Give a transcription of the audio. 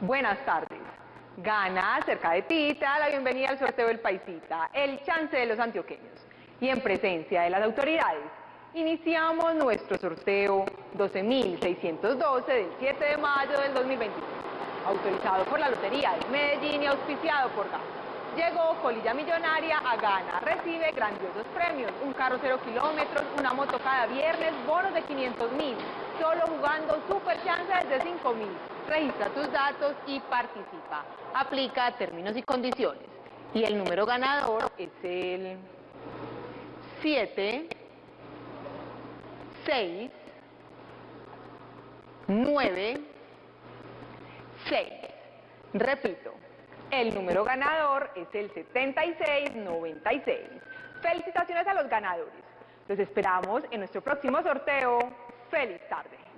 Buenas tardes. Gana cerca de ti, te da la bienvenida al sorteo del Paisita, el chance de los antioqueños. Y en presencia de las autoridades, iniciamos nuestro sorteo 12.612 del 7 de mayo del 2023, autorizado por la Lotería de Medellín y auspiciado por GAN. Llegó Colilla Millonaria a Gana, recibe grandiosos premios, un carro cero kilómetros, una moto cada viernes, bonos de 500 mil, solo jugando super chance desde 5 mil. Registra tus datos y participa. Aplica términos y condiciones. Y el número ganador es el 7, 6, 9, 6. Repito, el número ganador es el 7696. Felicitaciones a los ganadores. Los esperamos en nuestro próximo sorteo. ¡Feliz tarde!